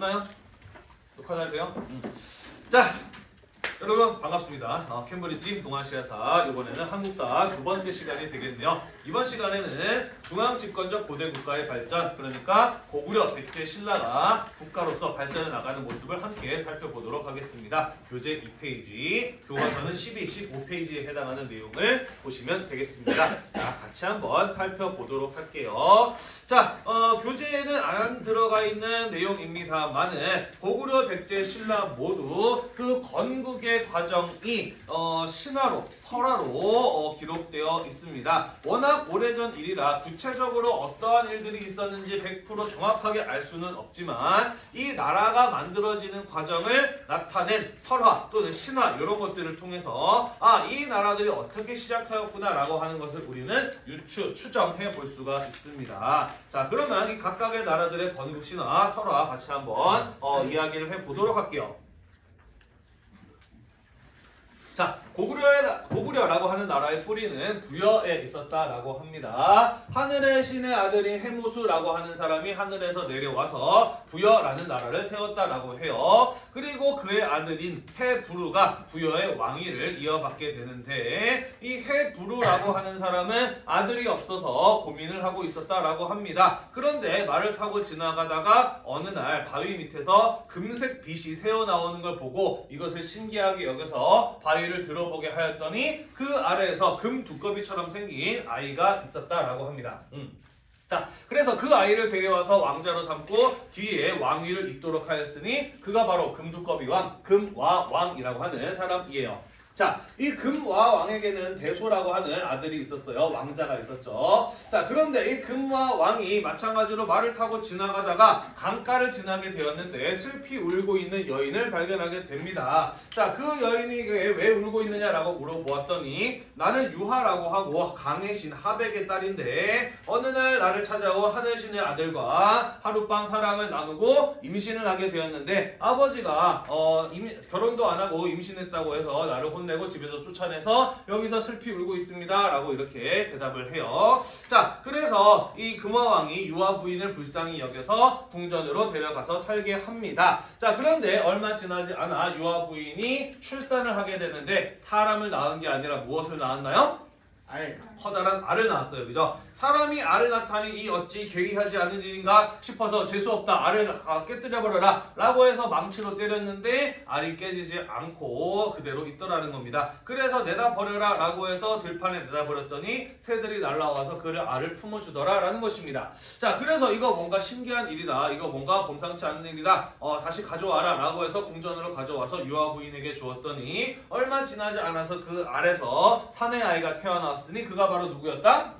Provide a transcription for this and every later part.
됐나요? 녹화 잘 돼요? 음. 자, 여러분 반갑습니다. 어, 캠브리지 동아시아사 이번에는 한국사 두 번째 시간이 되겠네요. 이번 시간에는 중앙집권적 고대 국가의 발전 그러니까 고구려 백제 신라가 국가로서 발전해 나가는 모습을 함께 살펴보도록 하겠습니다. 교재 2페이지, 교과서는 12, 15페이지에 해당하는 내용을 보시면 되겠습니다. 자, 같이 한번 살펴보도록 할게요. 자, 어, 교재에는 안 들어가 있는 내용입니다만은 고구려 백제 신라 모두 그 건국의 과정이 어, 신화로 설화로 어, 기록되어 있습니다. 워낙 오래전 일이라 구체적으로 어떠한 일들이 있었는지 100% 정확하게 알 수는 없지만 이 나라가 만들어지는 과정을 나타낸 설화 또는 신화 이런 것들을 통해서 아 이 나라들이 어떻게 시작하였구나 라고 하는 것을 우리는 유추 추정해 볼 수가 있습니다. 자 그러면 이 각각의 나라들의 건국 신화 설화 같이 한번 어, 이야기를 해 보도록 할게요. 자, 고구려의, 고구려라고 하는 나라의 뿌리는 부여에 있었다라고 합니다. 하늘의 신의 아들인 해무수라고 하는 사람이 하늘에서 내려와서 부여라는 나라를 세웠다라고 해요. 그리고 그의 아들인 해부르가 부여의 왕위를 이어받게 되는데 이 해부르라고 하는 사람은 아들이 없어서 고민을 하고 있었다라고 합니다. 그런데 말을 타고 지나가다가 어느 날 바위 밑에서 금색 빛이 새어나오는 걸 보고 이것을 신기하게 여겨서 바위를 들어 보게 하였더니 그 아래에서 금 두꺼비처럼 생긴 아이가 있었다라고 합니다. 음. 자, 그래서 그 아이를 데려와서 왕자로 삼고 뒤에 왕위를 잇도록 하였으니 그가 바로 금두꺼비 왕, 금와 왕이라고 하는 사람이에요. 자, 이 금와 왕에게는 대소라고 하는 아들이 있었어요. 왕자가 있었죠. 자, 그런데 이 금와 왕이 마찬가지로 말을 타고 지나가다가 강가를 지나게 되었는데 슬피 울고 있는 여인을 발견하게 됩니다. 자, 그 여인이 왜 울고 있느냐라고 물어보았더니 나는 유하라고 하고 강의 신 하백의 딸인데 어느 날 나를 찾아온 하늘신의 아들과 하룻밤 사랑을 나누고 임신을 하게 되었는데 아버지가 어, 임, 결혼도 안 하고 임신했다고 해서 나를 혼내 내고 집에서 쫓아내서 여기서 슬피 울고 있습니다. 라고 이렇게 대답을 해요. 자, 그래서 이 금화왕이 유아 부인을 불쌍히 여겨서 궁전으로 데려가서 살게 합니다. 자, 그런데 얼마 지나지 않아 유아 부인이 출산을 하게 되는데 사람을 낳은 게 아니라 무엇을 낳았나요? 알, 커다란 알을 낳았어요. 그죠? 사람이 알을 낳다니 이 어찌 괴이하지 않은 일인가 싶어서 재수없다. 알을 깨뜨려버려라. 라고 해서 망치로 때렸는데 알이 깨지지 않고 그대로 있더라는 겁니다. 그래서 내다 버려라. 라고 해서 들판에 내다 버렸더니 새들이 날라와서 그를 알을 품어주더라. 라는 것입니다. 자, 그래서 이거 뭔가 신기한 일이다. 이거 뭔가 범상치 않은 일이다. 어, 다시 가져와라. 라고 해서 궁전으로 가져와서 유아 부인에게 주었더니 얼마 지나지 않아서 그 알에서 사내 아이가 태어났습니다. 나왔으니 그가 바로 누구였다?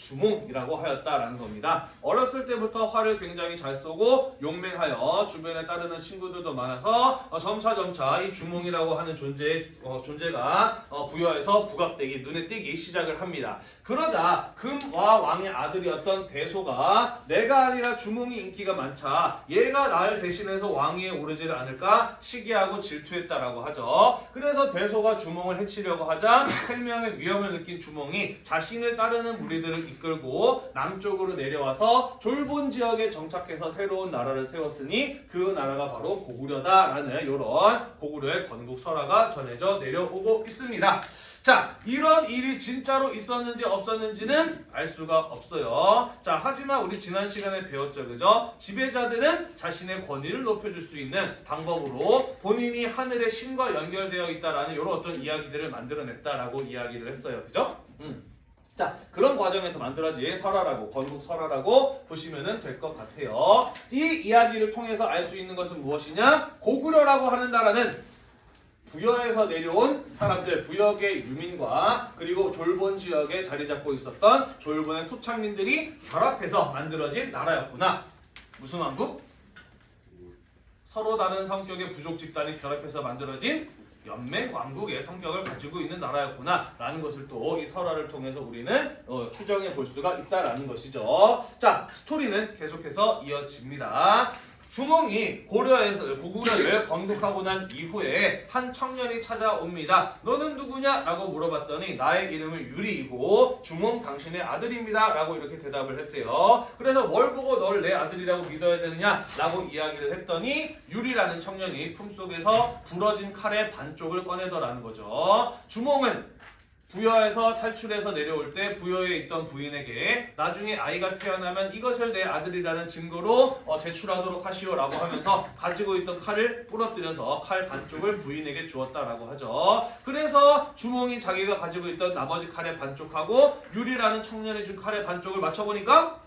주몽이라고 하였다라는 겁니다. 어렸을 때부터 활을 굉장히 잘 쏘고 용맹하여 주변에 따르는 친구들도 많아서 어, 점차 점차 이 주몽이라고 하는 존재 어, 존재가 어, 부여해서 부각되기 눈에 띄기 시작을 합니다. 그러자 금와 왕의 아들이었던 대소가 내가 아니라 주몽이 인기가 많자 얘가 나를 대신해서 왕위에 오르지를 않을까 시기하고 질투했다라고 하죠. 그래서 대소가 주몽을 해치려고 하자 생명의 위험을 느낀 주몽이 자신을 따르는 무리들을 이끌고 남쪽으로 내려와서 졸본 지역에 정착해서 새로운 나라를 세웠으니 그 나라가 바로 고구려다라는 이런 고구려의 건국 설화가 전해져 내려오고 있습니다. 자, 이런 일이 진짜로 있었는지 없었는지는 알 수가 없어요. 자, 하지만 우리 지난 시간에 배웠죠, 그죠? 지배자들은 자신의 권위를 높여줄 수 있는 방법으로 본인이 하늘의 신과 연결되어 있다라는 이런 어떤 이야기들을 만들어냈다라고 이야기를 했어요, 그죠? 음. 자 그런 과정에서 만들어진 설화라고 건국 설화라고 보시면 될 것 같아요. 이 이야기를 통해서 알 수 있는 것은 무엇이냐? 고구려라고 하는 나라는 부여에서 내려온 사람들, 부역의 유민과 그리고 졸본 지역에 자리 잡고 있었던 졸본의 토착민들이 결합해서 만들어진 나라였구나. 무슨 왕국? 서로 다른 성격의 부족 집단이 결합해서 만들어진 연맹 왕국의 성격을 가지고 있는 나라였구나 라는 것을 또 이 설화를 통해서 우리는 어, 추정해 볼 수가 있다라는 것이죠. 자 스토리는 계속해서 이어집니다. 주몽이 고려에서 고구려를 건국하고 난 이후에 한 청년이 찾아옵니다. 너는 누구냐? 라고 물어봤더니 나의 이름은 유리이고 주몽 당신의 아들입니다. 라고 이렇게 대답을 했대요. 그래서 뭘 보고 널내 아들이라고 믿어야 되느냐? 라고 이야기를 했더니 유리라는 청년이 품속에서 부러진 칼의 반쪽을 꺼내더라는 거죠. 주몽은 부여에서 탈출해서 내려올 때 부여에 있던 부인에게 나중에 아이가 태어나면 이것을 내 아들이라는 증거로 어, 제출하도록 하시오라고 하면서 가지고 있던 칼을 부러뜨려서 칼 반쪽을 부인에게 주었다라고 하죠. 그래서 주몽이 자기가 가지고 있던 나머지 칼의 반쪽하고 유리라는 청년이 준 칼의 반쪽을 맞춰보니까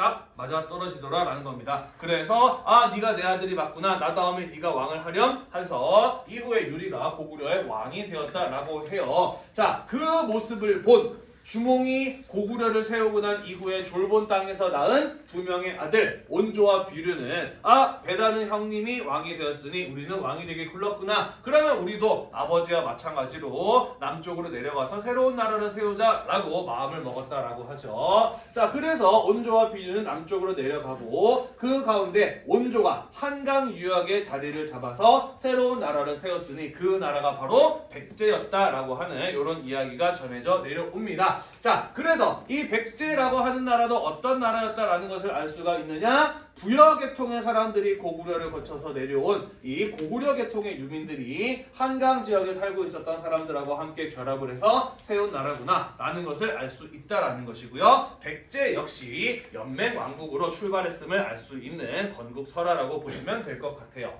딱 맞아 떨어지더라 라는 겁니다. 그래서 아 네가 내 아들이 맞구나. 나 다음에 네가 왕을 하렴 해서 이후에 유리가 고구려의 왕이 되었다라고 해요. 자 그 모습을 본 주몽이 고구려를 세우고 난 이후에 졸본 땅에서 낳은 두 명의 아들 온조와 비류는 아 베다는 형님이 왕이 되었으니 우리는 왕이 되게 굴렀구나. 그러면 우리도 아버지와 마찬가지로 남쪽으로 내려가서 새로운 나라를 세우자라고 마음을 먹었다라고 하죠. 자 그래서 온조와 비류는 남쪽으로 내려가고 그 가운데 온조가 한강 유역의 자리를 잡아서 새로운 나라를 세웠으니 그 나라가 바로 백제였다라고 하는 이런 이야기가 전해져 내려옵니다 자, 그래서 이 백제라고 하는 나라도 어떤 나라였다라는 것을 알 수가 있느냐? 부여 계통의 사람들이 고구려를 거쳐서 내려온 이 고구려 계통의 유민들이 한강 지역에 살고 있었던 사람들하고 함께 결합을 해서 세운 나라구나 라는 것을 알 수 있다라는 것이고요. 백제 역시 연맹 왕국으로 출발했음을 알 수 있는 건국 설화라고 보시면 될 것 같아요.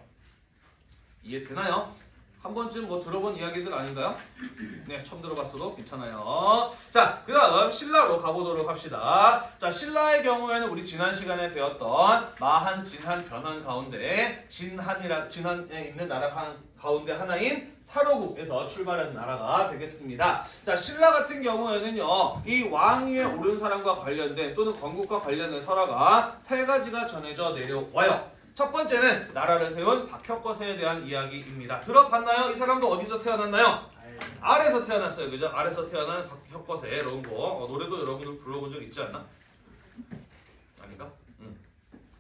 이해되나요? 한 번쯤 뭐 들어본 이야기들 아닌가요? 네, 처음 들어봤어도 괜찮아요. 자, 그 다음 신라로 가보도록 합시다. 자, 신라의 경우에는 우리 지난 시간에 배웠던 마한, 진한, 변한 가운데 진한이라 진한에 있는 나라 가- 가운데 하나인 사로국에서 출발한 나라가 되겠습니다. 자, 신라 같은 경우에는요, 이 왕위에 오른 사람과 관련된 또는 건국과 관련된 설화가 세 가지가 전해져 내려와요. 첫 번째는 나라를 세운 박혁거세에 대한 이야기입니다. 들어봤나요? 이 사람도 어디서 태어났나요? 아래서 태어났어요. 그죠? 아래서 태어난 박혁거세 거 어, 노래도 여러분들 불러본 적 있지 않나? 아닌가? 음.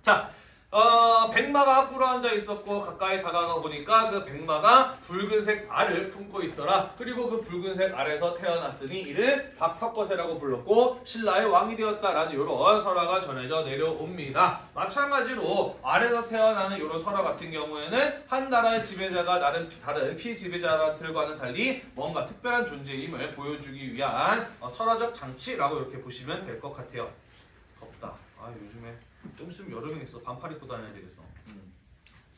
자, 어, 백마가 꿇어 앉아 있었고 가까이 다가가 보니까 그 백마가 붉은색 알을 품고 있더라. 그리고 그 붉은색 알에서 태어났으니 이를 박혁거세라고 불렀고 신라의 왕이 되었다라는 이런 설화가 전해져 내려옵니다. 마찬가지로 알에서 태어나는 이런 설화 같은 경우에는 한 나라의 지배자가 다른 다른 피지배자들과는 달리 뭔가 특별한 존재임을 보여주기 위한 어, 설화적 장치라고 이렇게 보시면 될 것 같아요. 덥다. 아 요즘에 좀 있으면 여름이겠어. 반팔 입고 다녀야 되겠어. 음.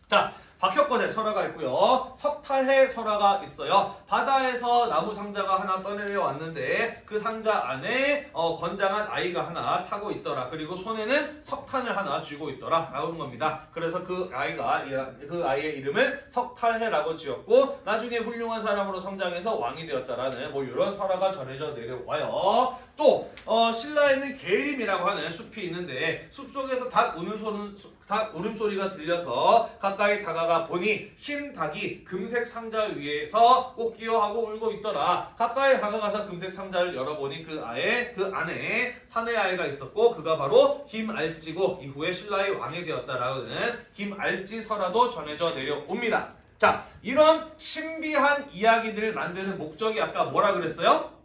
자, 박혁거제 설화가 있고요. 석탈해 설화가 있어요. 바다에서 나무 상자가 하나 떠내려 왔는데 그 상자 안에 어, 건장한 아이가 하나 타고 있더라. 그리고 손에는 석탄을 하나 쥐고 있더라. 라는 겁니다. 그래서 그 아이가 이- 그 아이의 이름을 석탈해라고 지었고 나중에 훌륭한 사람으로 성장해서 왕이 되었다라는 뭐 이런 설화가 전해져 내려와요. 또 어, 신라에는 계림이라고 하는 숲이 있는데 숲 속에서 닭 우는 소는 닭 울음소리가 들려서 가까이 다가가 보니 흰 닭이 금색 상자 위에서 꽃기어하고 울고 있더라. 가까이 다가가서 금색 상자를 열어보니 그 아에 그 안에 사내 아이가 있었고 그가 바로 김알지고 이후에 신라의 왕이 되었다라는 김알지 설화도 전해져 내려옵니다. 자, 이런 신비한 이야기들을 만드는 목적이 아까 뭐라 그랬어요?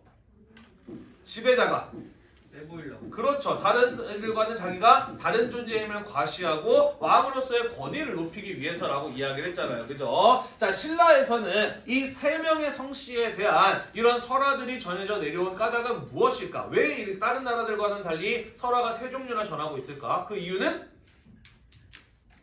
지배자가 세 보이려고. 그렇죠. 다른 애들과는 자기가 다른 존재임을 과시하고 왕으로서의 권위를 높이기 위해서라고 이야기를 했잖아요. 그죠? 자, 신라에서는 이 세 명의 성씨에 대한 이런 설화들이 전해져 내려온 까닭은 무엇일까? 왜이 다른 나라들과는 달리 설화가 세 종류나 전하고 있을까? 그 이유는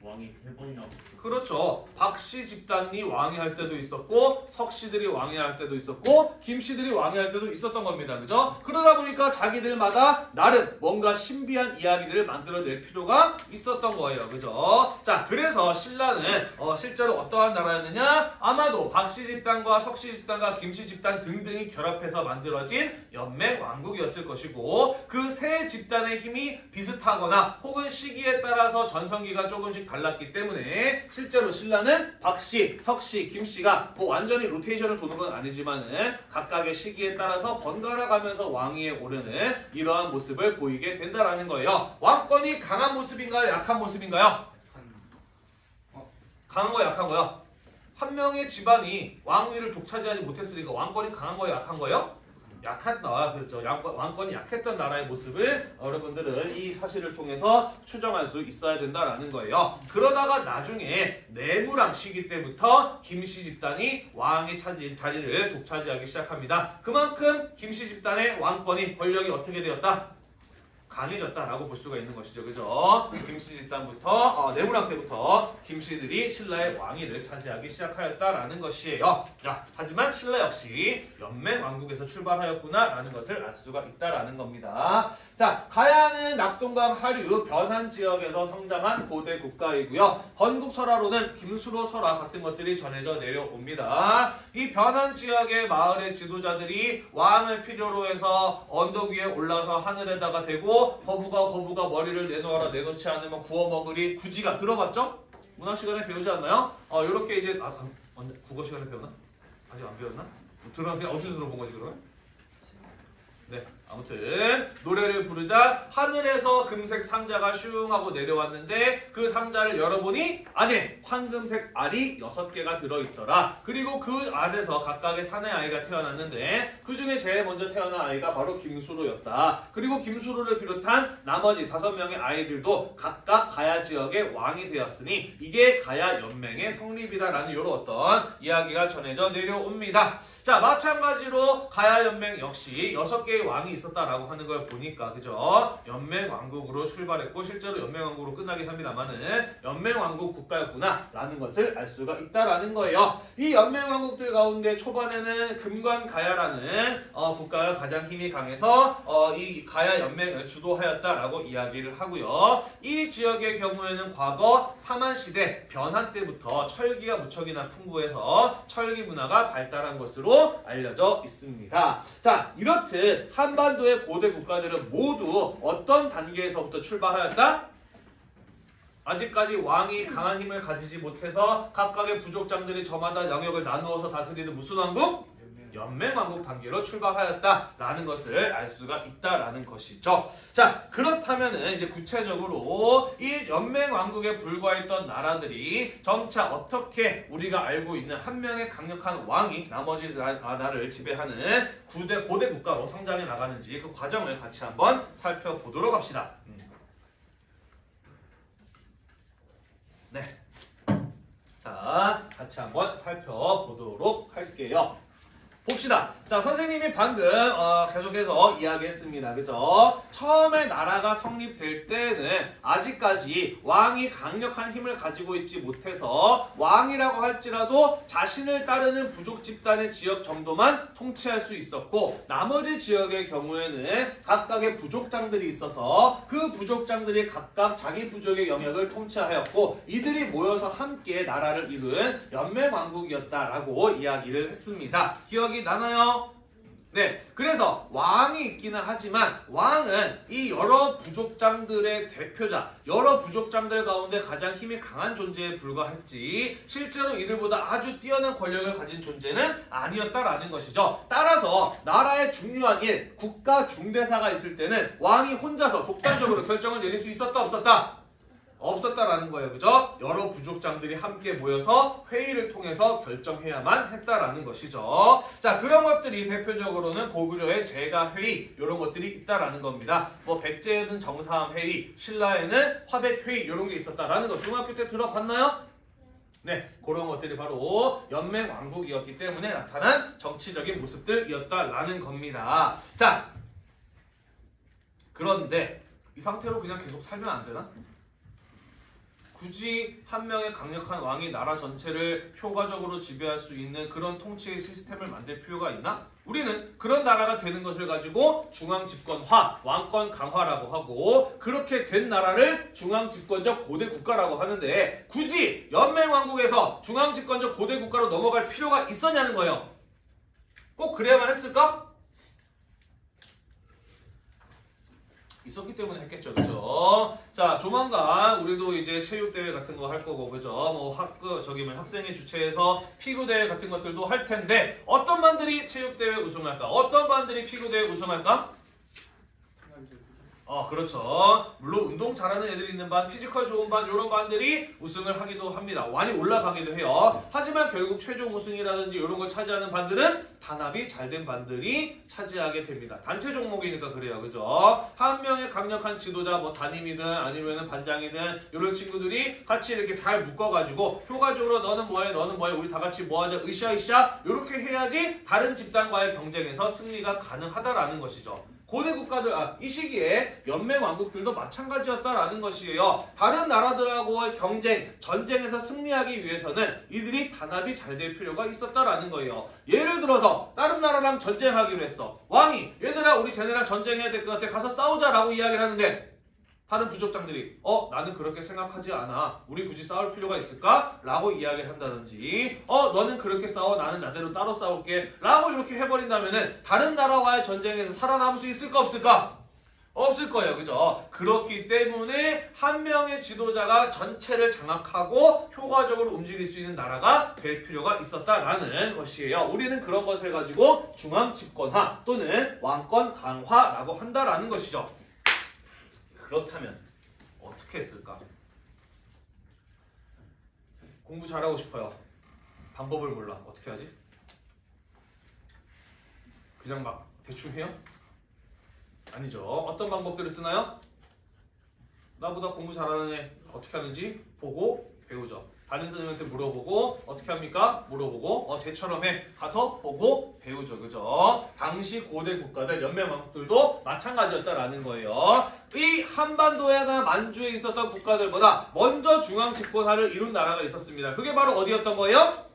왕이 세 번이나. 그렇죠. 박씨 집단이 왕위할 때도 있었고 석씨들이 왕위할 때도 있었고 김씨들이 왕위할 때도 있었던 겁니다. 그죠? 그러다 보니까 자기들마다 나름 뭔가 신비한 이야기들을 만들어낼 필요가 있었던 거예요. 그죠? 자, 그래서 신라는 어, 실제로 어떠한 나라였느냐? 아마도 박씨 집단과 석씨 집단과 김씨 집단 등등이 결합해서 만들어진 연맹 왕국이었을 것이고 그 세 집단의 힘이 비슷하거나 혹은 시기에 따라서 전성기가 조금씩 달랐기 때문에 실제로 신라는 박씨, 석씨, 김씨가 뭐 완전히 로테이션을 도는 건 아니지만은 각각의 시기에 따라서 번갈아 가면서 왕위에 오르는 이러한 모습을 보이게 된다라는 거예요. 왕권이 강한 모습인가요? 약한 모습인가요? 강한 거야 약한 거야? 한 명의 집안이 왕위를 독차지하지 못했으니까 왕권이 강한 거야 약한 거예요? 약했다 그렇죠. 왕권이 약했던 나라의 모습을 여러분들은 이 사실을 통해서 추정할 수 있어야 된다라는 거예요. 그러다가 나중에 내무랑 시기 때부터 김씨 집단이 왕이 차지 자리를 독차지하기 시작합니다. 그만큼 김씨 집단의 왕권이 권력이 어떻게 되었다? 강해졌다라고 볼 수가 있는 것이죠. 그죠? 김씨 집단부터 어, 내무랑 때부터 김씨들이 신라의 왕위를 차지하기 시작하였다라는 것이에요. 자, 하지만 신라 역시 연맹 왕국에서 출발하였구나라는 것을 알 수가 있다라는 겁니다. 자, 가야는 낙동강 하류 변한 지역에서 성장한 고대 국가이고요. 건국 설화로는 김수로 설화 같은 것들이 전해져 내려옵니다. 이 변한 지역의 마을의 지도자들이 왕을 필요로 해서 언덕 위에 올라서 하늘에다가 대고 거부가 거부가 머리를 내놓아라 내놓지 않으면 구워 먹으리 구지가 들어봤죠? 문학 시간에 배우지 않나요? 어 이렇게 이제 아, 아, 언제 국어 시간에 배우나? 아직 안 배웠나? 들어봤는데 어디서 들어본 거지 그러면? 네, 아무튼 노래를 부르자 하늘에서 금색 상자가 슝 하고 내려왔는데 그 상자를 열어보니 안에 황금색 알이 여섯 개가 들어있더라. 그리고 그 알에서 각각의 사내 아이가 태어났는데 그 중에 제일 먼저 태어난 아이가 바로 김수로였다. 그리고 김수로를 비롯한 나머지 다섯 명의 아이들도 각각 가야 지역의 왕이 되었으니 이게 가야 연맹의 성립이다라는 이런 어떤 이야기가 전해져 내려옵니다. 자 마찬가지로 가야 연맹 역시 여섯 개의 왕이 있 었다라고 하는 걸 보니까 그죠? 연맹 왕국으로 출발했고 실제로 연맹 왕국으로 끝나긴 합니다만은 연맹 왕국 국가였구나라는 것을 알 수가 있다라는 거예요. 이 연맹 왕국들 가운데 초반에는 금관 가야라는 어, 국가가 가장 힘이 강해서 어, 이 가야 연맹을 주도하였다라고 이야기를 하고요. 이 지역의 경우에는 과거 사만 시대 변한 때부터 철기가 무척이나 풍부해서 철기 문화가 발달한 것으로 알려져 있습니다. 자, 이렇듯 한반 도의 고대 국가들은 모두 어떤 단계에서부터 출발하였다? 아직까지 왕이 강한 힘을 가지지 못해서 각각의 부족장들이 저마다 영역을 나누어서 다스리는 무슨 왕국? 연맹왕국 단계로 출발하였다라는 것을 알 수가 있다라는 것이죠. 자 그렇다면은 이제 구체적으로 이 연맹왕국에 불과했던 나라들이 점차 어떻게 우리가 알고 있는 한 명의 강력한 왕이 나머지 나- 나라를 지배하는 구대 고대 국가로 성장해 나가는지 그 과정을 같이 한번 살펴보도록 합시다. 음. 네. 자, 같이 한번 살펴보도록 할게요. 봅시다. 자, 선생님이 방금 어, 계속해서 이야기했습니다. 그죠? 처음에 나라가 성립될 때는 아직까지 왕이 강력한 힘을 가지고 있지 못해서 왕이라고 할지라도 자신을 따르는 부족 집단의 지역 정도만 통치할 수 있었고 나머지 지역의 경우에는 각각의 부족장들이 있어서 그 부족장들이 각각 자기 부족의 영역을 통치하였고 이들이 모여서 함께 나라를 이룬 연맹왕국이었다라고 이야기를 했습니다. 기억 이 나나요? 네, 그래서 왕이 있기는 하지만 왕은 이 여러 부족장들의 대표자, 여러 부족장들 가운데 가장 힘이 강한 존재에 불과했지 실제로 이들보다 아주 뛰어난 권력을 가진 존재는 아니었다라는 것이죠. 따라서 나라의 중요한 일, 국가 중대사가 있을 때는 왕이 혼자서 독단적으로 결정을 내릴 수 있었다 없었다? 없었다라는 거예요. 그죠? 여러 부족장들이 함께 모여서 회의를 통해서 결정해야만 했다라는 것이죠. 자, 그런 것들이 대표적으로는 고구려의 제가 회의 이런 것들이 있다라는 겁니다. 뭐 백제에는 정사함 회의, 신라에는 화백 회의 이런 게 있었다라는 거 중학교 때 들어봤나요? 네, 그런 것들이 바로 연맹 왕국이었기 때문에 나타난 정치적인 모습들이었다라는 겁니다. 자, 그런데 이 상태로 그냥 계속 살면 안 되나? 굳이 한 명의 강력한 왕이 나라 전체를 효과적으로 지배할 수 있는 그런 통치의 시스템을 만들 필요가 있나? 우리는 그런 나라가 되는 것을 가지고 중앙 집권화, 왕권 강화라고 하고 그렇게 된 나라를 중앙 집권적 고대 국가라고 하는데 굳이 연맹 왕국에서 중앙 집권적 고대 국가로 넘어갈 필요가 있었냐는 거예요. 꼭 그래야만 했을까? 있었기 때문에 했겠죠, 그죠? 자, 조만간 우리도 이제 체육대회 같은 거 할 거고, 그죠? 뭐 학교, 저기 뭐 학생회 주최해서 피구대회 같은 것들도 할 텐데, 어떤 반들이 체육대회 우승할까? 어떤 반들이 피구대회 우승할까? 어, 어, 그렇죠. 물론 운동 잘하는 애들이 있는 반, physical 좋은 반, 이런 반들이 우승을 하기도 합니다. 많이 올라가기도 해요. 하지만 결국 최종 우승이라든지 이런 걸 차지하는 반들은 단합이 잘 된 반들이 차지하게 됩니다. 단체 종목이니까 그래요. 그죠? 한 명의 강력한 지도자, 뭐 담임이든 아니면 반장이든 이런 친구들이 같이 이렇게 잘 묶어가지고 효과적으로 너는 뭐해, 너는 뭐해, 우리 다 같이 뭐하자, 으쌰으쌰 이렇게 해야지 다른 집단과의 경쟁에서 승리가 가능하다라는 것이죠. 고대 국가들 아, 이 시기에 연맹 왕국들도 마찬가지였다라는 것이에요. 다른 나라들하고의 경쟁, 전쟁에서 승리하기 위해서는 이들이 단합이 잘 될 필요가 있었다라는 거예요. 예를 들어서 다른 나라랑 전쟁하기로 했어. 왕이 얘들아 우리 쟤네랑 전쟁해야 될 것 같아. 가서 싸우자라고 이야기를 하는데 다른 부족장들이 어 나는 그렇게 생각하지 않아 우리 굳이 싸울 필요가 있을까? 라고 이야기를 한다든지 어 너는 그렇게 싸워 나는 나대로 따로 싸울게 라고 이렇게 해버린다면은 다른 나라와의 전쟁에서 살아남을 수 있을까 없을까? 없을 거예요 그죠? 그렇기 때문에 한 명의 지도자가 전체를 장악하고 효과적으로 움직일 수 있는 나라가 될 필요가 있었다라는 것이에요 우리는 그런 것을 가지고 중앙 집권화 또는 왕권 강화라고 한다라는 것이죠 그렇다면 어떻게 했을까? 공부 잘하고 싶어요. 방법을 몰라. 어떻게 하지? 그냥 막 대충 해요? 아니죠. 어떤 방법들을 쓰나요? 나보다 공부 잘하는 애 어떻게 하는지 보고 배우죠. 다른 선생님한테 물어보고 어떻게 합니까? 물어보고 어 쟤처럼 해 가서 보고 배우죠 그죠? 당시 고대 국가들 연맹 왕국들도 마찬가지였다라는 거예요. 이 한반도에나 만주에 있었던 국가들보다 먼저 중앙 집권화를 이룬 나라가 있었습니다. 그게 바로 어디였던 거예요?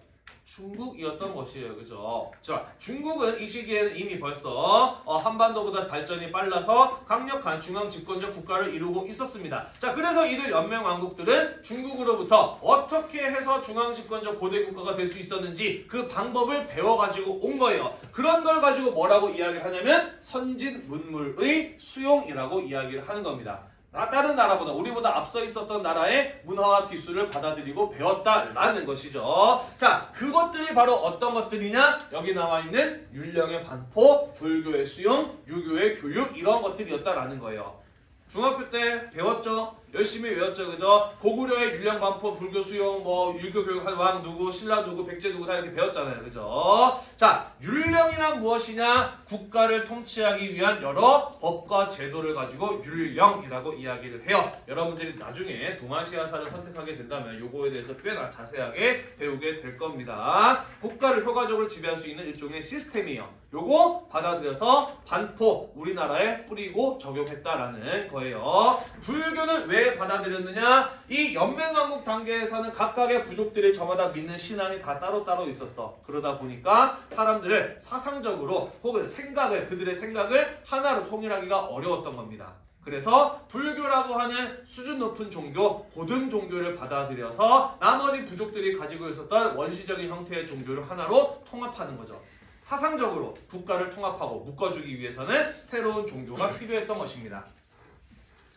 중국이었던 것이에요. 그죠? 자, 중국은 이 시기에는 이미 벌써 어, 한반도보다 발전이 빨라서 강력한 중앙 집권적 국가를 이루고 있었습니다. 자, 그래서 이들 연맹 왕국들은 중국으로부터 어떻게 해서 중앙 집권적 고대 국가가 될 수 있었는지 그 방법을 배워 가지고 온 거예요. 그런 걸 가지고 뭐라고 이야기를 하냐면 선진 문물의 수용이라고 이야기를 하는 겁니다. 나 다른 나라보다 우리보다 앞서 있었던 나라의 문화와 기술을 받아들이고 배웠다라는 것이죠. 자, 그것들이 바로 어떤 것들이냐? 여기 나와 있는 율령의 반포, 불교의 수용, 유교의 교육 이런 것들이었다라는 거예요. 중학교 때 배웠죠? 열심히 외웠죠, 그죠? 고구려의 율령 반포, 불교 수용, 뭐 유교 교육 한 왕 누구, 신라 누구, 백제 누구 다 이렇게 배웠잖아요, 그죠? 자, 율령이란 무엇이냐? 국가를 통치하기 위한 여러 법과 제도를 가지고 율령이라고 이야기를 해요. 여러분들이 나중에 동아시아사를 선택하게 된다면 요거에 대해서 꽤나 자세하게 배우게 될 겁니다. 국가를 효과적으로 지배할 수 있는 일종의 시스템이에요. 요거 받아들여서 반포 우리나라에 뿌리고 적용했다라는 거예요. 불교는 왜 받아들였느냐? 이 연맹왕국 단계에서는 각각의 부족들이 저마다 믿는 신앙이 다 따로따로 있었어. 그러다 보니까 사람들을 사상적으로 혹은 생각을 그들의 생각을 하나로 통일하기가 어려웠던 겁니다. 그래서 불교라고 하는 수준 높은 종교, 고등 종교를 받아들여서 나머지 부족들이 가지고 있었던 원시적인 형태의 종교를 하나로 통합하는 거죠. 사상적으로 국가를 통합하고 묶어주기 위해서는 새로운 종교가 필요했던 것입니다.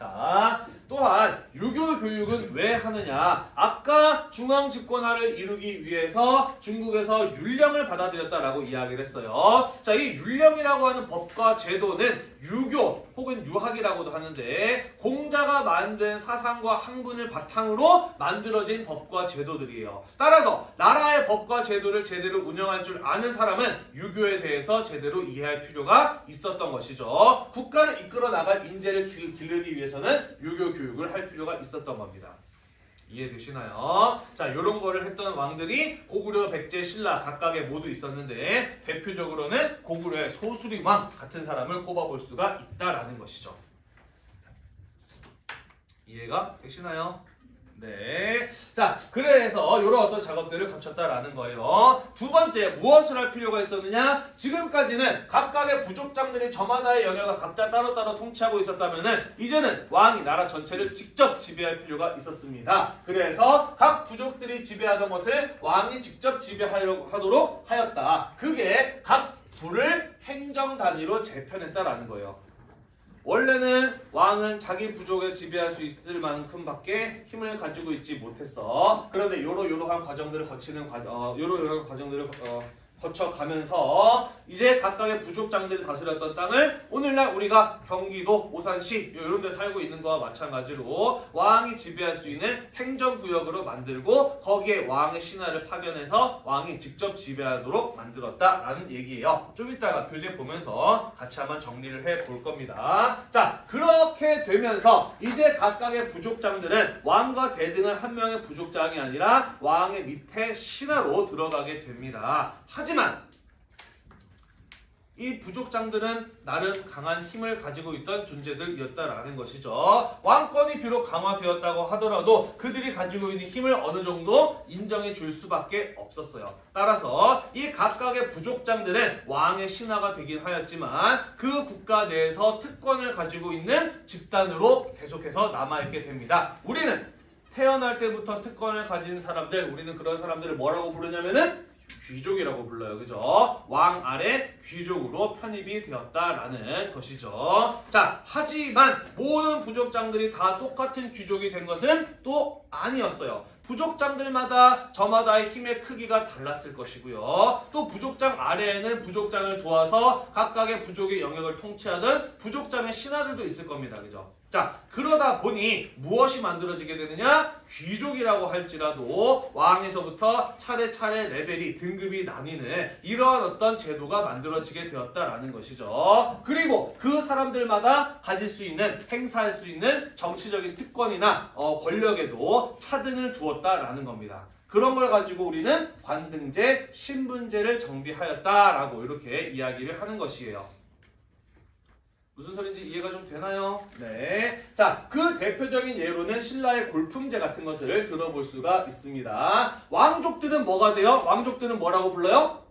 자, 또한 유교 교육은 왜 하느냐? 아까 중앙 집권화를 이루기 위해서 중국에서 율령을 받아들였다라고 이야기를 했어요. 자, 이 율령이라고 하는 법과 제도는 유교 혹은 유학이라고도 하는데 공자가 만든 사상과 학문을 바탕으로 만들어진 법과 제도들이에요. 따라서 나라의 법과 제도를 제대로 운영할 줄 아는 사람은 유교에 대해서 제대로 이해할 필요가 있었던 것이죠. 국가를 이끌어 나갈 인재를 길- 기르기 위해서 는 유교 교육을 할 필요가 있었던 겁니다. 이해되시나요? 자, 이런 거를 했던 왕들이 고구려, 백제, 신라 각각에 모두 있었는데 대표적으로는 고구려의 소수리 왕 같은 사람을 꼽아볼 수가 있다라는 것이죠. 이해가 되시나요? 네. 자, 그래서 이런 어떤 작업들을 거쳤다라는 거예요. 두 번째, 무엇을 할 필요가 있었느냐? 지금까지는 각각의 부족장들이 저마다의 영역을 각자 따로따로 통치하고 있었다면은 이제는 왕이 나라 전체를 직접 지배할 필요가 있었습니다. 그래서 각 부족들이 지배하던 것을 왕이 직접 지배하도록 하였다. 그게 각 부를 행정 단위로 재편했다라는 거예요. 원래는 왕은 자기 부족을 지배할 수 있을 만큼 밖에 힘을 가지고 있지 못했어. 그런데 요러 요러한 과정들을 거치는 과, 어, 요러 요러한 과정들을 어, 거쳐가면서 이제 각각의 부족 장들이 다스렸던 땅을 오늘날 우리가 경기도 오산시 이런 데 살고 있는 거와 마찬가지로 왕이 지배할 수 있는 행정구역으로 만들고 거기에 왕의 신하를 파견해서 왕이 직접 지배하도록 만들었다라는 얘기예요. 좀 이따가 교재 보면서 같이 한번 정리를 해 볼 겁니다. 자 그렇게 되면서 이제 각각의 부족장들은 왕과 대등한 한 명의 부족장이 아니라 왕의 밑에 신하로 들어가게 됩니다. 하지 만 이 부족장들은 나름 강한 힘을 가지고 있던 존재들이었다라는 것이죠. 왕권이 비록 강화되었다고 하더라도 그들이 가지고 있는 힘을 어느 정도 인정해 줄 수밖에 없었어요. 따라서 이 각각의 부족장들은 왕의 신하가 되긴 하였지만 그 국가 내에서 특권을 가지고 있는 집단으로 계속해서 남아있게 됩니다. 우리는 태어날 때부터 특권을 가진 사람들, 우리는 그런 사람들을 뭐라고 부르냐면은 귀족이라고 불러요. 그죠? 왕 아래 귀족으로 편입이 되었다라는 것이죠. 자, 하지만 모든 부족장들이 다 똑같은 귀족이 된 것은 또 아니었어요. 부족장들마다 저마다의 힘의 크기가 달랐을 것이고요. 또 부족장 아래에는 부족장을 도와서 각각의 부족의 영역을 통치하던 부족장의 신하들도 있을 겁니다. 그죠? 자, 그러다 보니 무엇이 만들어지게 되느냐? 귀족이라고 할지라도 왕에서부터 차례차례 레벨이 등급이 나뉘는 이러한 어떤 제도가 만들어지게 되었다라는 것이죠. 그리고 그 사람들마다 가질 수 있는 행사할 수 있는 정치적인 특권이나 어, 권력에도 차등을 두었다라는 겁니다. 그런 걸 가지고 우리는 관등제, 신분제를 정비하였다라고 이렇게 이야기를 하는 것이에요. 무슨 소리인지 이해가 좀 되나요? 네. 자, 그 대표적인 예로는 신라의 골품제 같은 것을 들어볼 수가 있습니다. 왕족들은 뭐가 돼요? 왕족들은 뭐라고 불러요?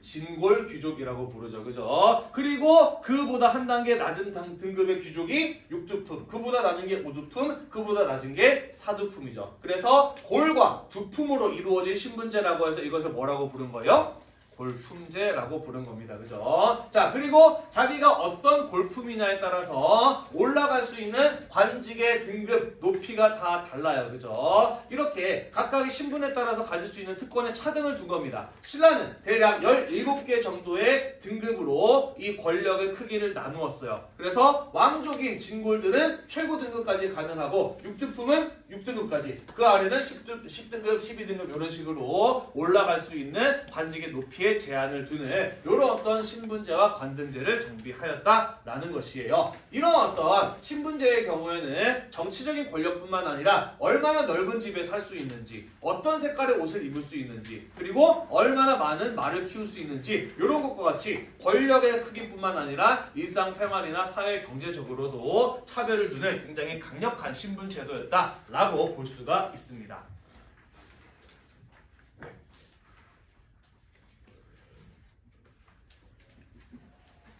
진골 귀족이라고 부르죠. 그죠? 그리고 그보다 한 단계 낮은 당- 등급의 귀족이 육두품, 그보다 낮은 게 우두품, 그보다 낮은 게 사두품이죠. 그래서 골과 두품으로 이루어진 신분제라고 해서 이것을 뭐라고 부른 거예요? 골품제라고 부른 겁니다. 그죠? 자, 그리고 자기가 어떤 골품이냐에 따라서 올라갈 수 있는 관직의 등급, 높이가 다 달라요. 그죠? 이렇게 각각의 신분에 따라서 가질 수 있는 특권의 차등을 둔 겁니다. 신라는 대략 17개 정도의 등급으로 이 권력의 크기를 나누었어요. 그래서 왕족인 진골들은 최고 등급까지 가능하고 6등품은 6등급까지 그 아래는 10등, 10등급, 12등급 이런 식으로 올라갈 수 있는 관직의 높이 에 제한을 두는 이런 어떤 신분제와 관등제를 정비하였다라는 것이에요. 이런 어떤 신분제의 경우에는 정치적인 권력뿐만 아니라 얼마나 넓은 집에 살 수 있는지 어떤 색깔의 옷을 입을 수 있는지 그리고 얼마나 많은 말을 키울 수 있는지 이런 것과 같이 권력의 크기뿐만 아니라 일상생활이나 사회 경제적으로도 차별을 두는 굉장히 강력한 신분 제도였다라고 볼 수가 있습니다.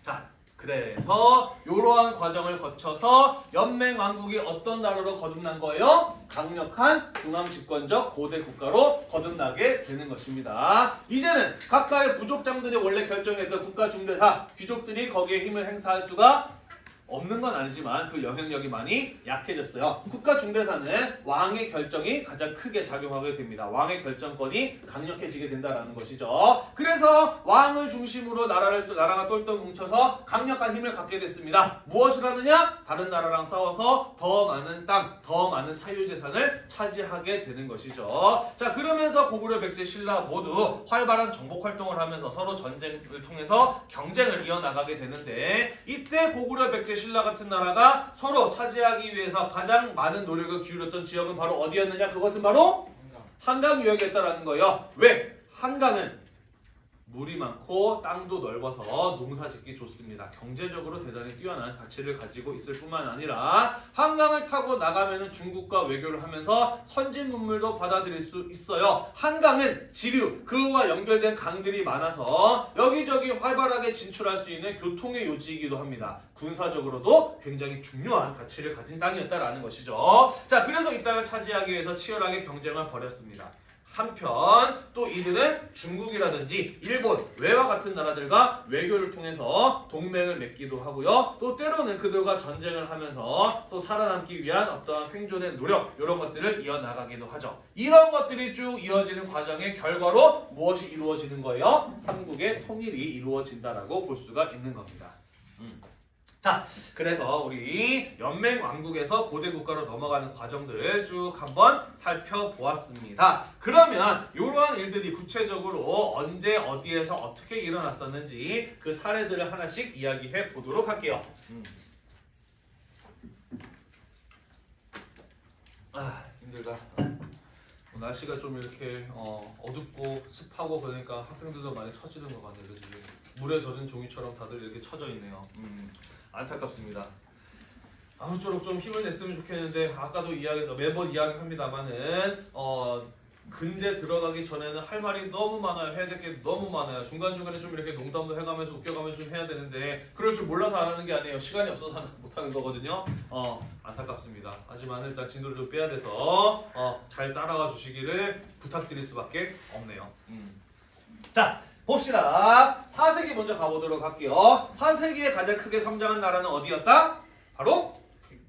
자, 그래서 이러한 과정을 거쳐서 연맹 왕국이 어떤 나라로 거듭난 거예요? 강력한 중앙 집권적 고대 국가로 거듭나게 되는 것입니다. 이제는 각각의 부족장들이 원래 결정했던 국가 중대사 귀족들이 거기에 힘을 행사할 수가 없는 건 아니지만 그 영향력이 많이 약해졌어요. 국가 중대사는 왕의 결정이 가장 크게 작용하게 됩니다. 왕의 결정권이 강력해지게 된다는 것이죠. 그래서 왕을 중심으로 나라를 나라가 똘똘 뭉쳐서 강력한 힘을 갖게 됐습니다. 무엇을 하느냐? 다른 나라랑 싸워서 더 많은 땅, 더 많은 사유 재산을 차지하게 되는 것이죠. 자 그러면서 고구려, 백제, 신라 모두 활발한 정복 활동을 하면서 서로 전쟁을 통해서 경쟁을 이어나가게 되는데 이때 고구려, 백제, 신라 같은 나라가 서로 차지하기 위해서 가장 많은 노력을 기울였던 지역은 바로 어디였느냐? 그것은 바로 한강 유역이었다라는 거예요. 왜? 한강은 물이 많고 땅도 넓어서 농사 짓기 좋습니다. 경제적으로 대단히 뛰어난 가치를 가지고 있을 뿐만 아니라 한강을 타고 나가면 중국과 외교를 하면서 선진 문물도 받아들일 수 있어요. 한강은 지류, 그와 연결된 강들이 많아서 여기저기 활발하게 진출할 수 있는 교통의 요지이기도 합니다. 군사적으로도 굉장히 중요한 가치를 가진 땅이었다라는 것이죠. 자, 그래서 이 땅을 차지하기 위해서 치열하게 경쟁을 벌였습니다. 한편 또 이들은 중국이라든지 일본, 외와 같은 나라들과 외교를 통해서 동맹을 맺기도 하고요. 또 때로는 그들과 전쟁을 하면서 또 살아남기 위한 어떤 생존의 노력 이런 것들을 이어나가기도 하죠. 이런 것들이 쭉 이어지는 과정의 결과로 무엇이 이루어지는 거예요? 삼국의 통일이 이루어진다라고 볼 수가 있는 겁니다. 음. 자, 그래서 우리 연맹 왕국에서 고대 국가로 넘어가는 과정들을 쭉 한번 살펴보았습니다. 그러면 이러한 일들이 구체적으로 언제 어디에서 어떻게 일어났었는지 그 사례들을 하나씩 이야기해 보도록 할게요. 음. 아 힘들다. 어, 날씨가 좀 이렇게 어, 어둡고 습하고 그러니까 학생들도 많이 처지는 것 같네요. 물에 젖은 종이처럼 다들 이렇게 처져 있네요. 음, 안타깝습니다. 아무쪼록 좀 힘을 냈으면 좋겠는데 아까도 이야기 매번 이야기합니다만은 어 근데 들어가기 전에는 할 말이 너무 많아요. 해야 될 게 너무 많아요. 중간 중간에 좀 이렇게 농담도 해가면서 웃겨가면서 좀 해야 되는데 그럴 줄 몰라서 안 하는 게 아니에요. 시간이 없어서 못 하는 거거든요. 어 안타깝습니다. 하지만 일단 진도를 좀 빼야 돼서 어 잘 따라와 주시기를 부탁드릴 수밖에 없네요. 음. 자 봅시다 4세기 먼저 가보도록 할게요 4세기에 가장 크게 성장한 나라는 어디였다? 바로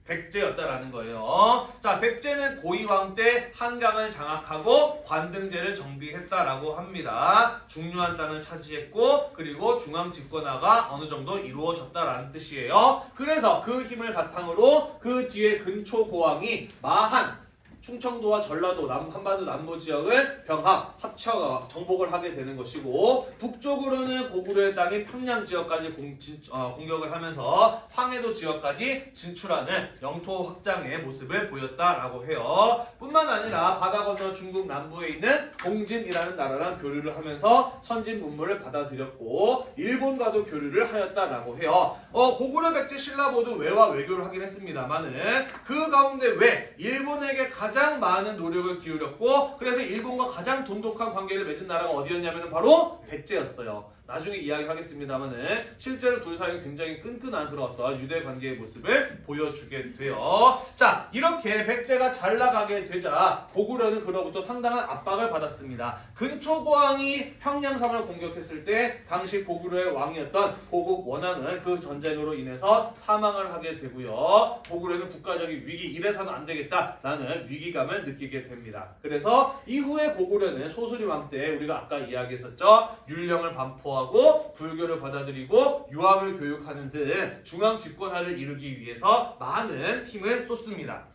백제였다라는 거예요. 자, 백제는 고이왕 때 한강을 장악하고 관등제를 정비했다라고 합니다. 중요한 땅을 차지했고 그리고 중앙 집권화가 어느 정도 이루어졌다라는 뜻이에요. 그래서 그 힘을 바탕으로 그 뒤에 근초 고왕이 마한 충청도와 전라도 남 한반도 남부 지역을 병합 합쳐 정복을 하게 되는 것이고 북쪽으로는 고구려의 땅이 평양 지역까지 공, 진, 어, 공격을 하면서 황해도 지역까지 진출하는 영토 확장의 모습을 보였다라고 해요. 뿐만 아니라 바다 건너 중국 남부에 있는 공진이라는 나라랑 교류를 하면서 선진 문물을 받아들였고 일본과도 교류를 하였다라고 해요. 어, 고구려 백제 신라 모두 외와 외교를 하긴 했습니다만은 그 가운데 왜 일본에게 가장 많은 노력을 기울였고 그래서 일본과 가장 돈독한 관계를 맺은 나라가 어디였냐면 바로 백제였어요. 나중에 이야기하겠습니다만은 실제로 둘 사이는 굉장히 끈끈한 그런 어떤 유대 관계의 모습을 보여주게 돼요. 자 이렇게 백제가 잘 나가게 되자 고구려는 그로부터 상당한 압박을 받았습니다. 근초고왕이 평양성을 공격했을 때 당시 고구려의 왕이었던 고국 원왕은 그 전쟁으로 인해서 사망을 하게 되고요. 고구려는 국가적인 위기 이래서는 안 되겠다라는 위기감을 느끼게 됩니다. 그래서 이후에 고구려는 소수리 왕 때 우리가 아까 이야기했었죠. 율령을 반포 하고 불교를 받아들이고 유학을 교육하는 등 중앙 집권화를 이루기 위해서 많은 힘을 쏟습니다.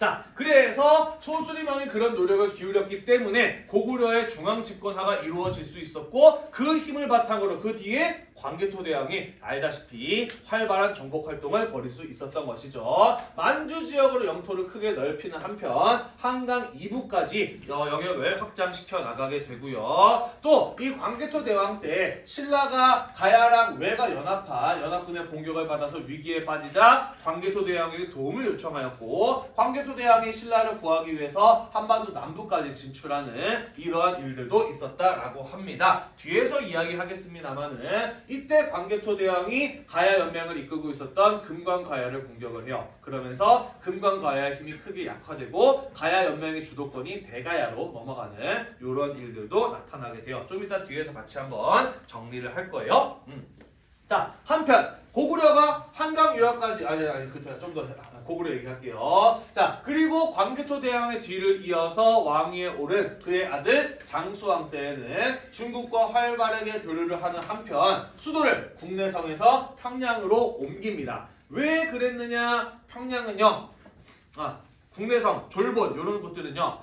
자, 그래서 소수리망이 그런 노력을 기울였기 때문에 고구려의 중앙 집권화가 이루어질 수 있었고 그 힘을 바탕으로 그 뒤에 광개토대왕이 알다시피 활발한 정복 활동을 벌일 수 있었던 것이죠. 만주 지역으로 영토를 크게 넓히는 한편 한강 이부까지 어, 영역을 확장시켜 나가게 되고요. 또 이 광개토대왕 때 신라가 가야랑 외가 연합한 연합군의 공격을 받아서 위기에 빠지자 광개토대왕에게 도움을 요청하였고 광개토 대왕이 신라를 구하기 위해서 한반도 남부까지 진출하는 이러한 일들도 있었다라고 합니다. 뒤에서 이야기하겠습니다만은 이때 광개토대왕이 가야 연맹을 이끌고 있었던 금관가야를 공격을 해요. 그러면서 금관가야의 힘이 크게 약화되고 가야 연맹의 주도권이 대가야로 넘어가는 이런 일들도 나타나게 돼요. 좀 이따 뒤에서 같이 한번 정리를 할 거예요. 음. 자 한편 고구려가 한강 유학까지 아니 아니 그때 좀더 고구려 얘기할게요. 자 그리고 광개토 대왕의 뒤를 이어서 왕위에 오른 그의 아들 장수왕 때에는 중국과 활발하게 교류를 하는 한편 수도를 국내성에서 평양으로 옮깁니다. 왜 그랬느냐? 평양은요. 아 국내성, 졸본 이런 곳들은요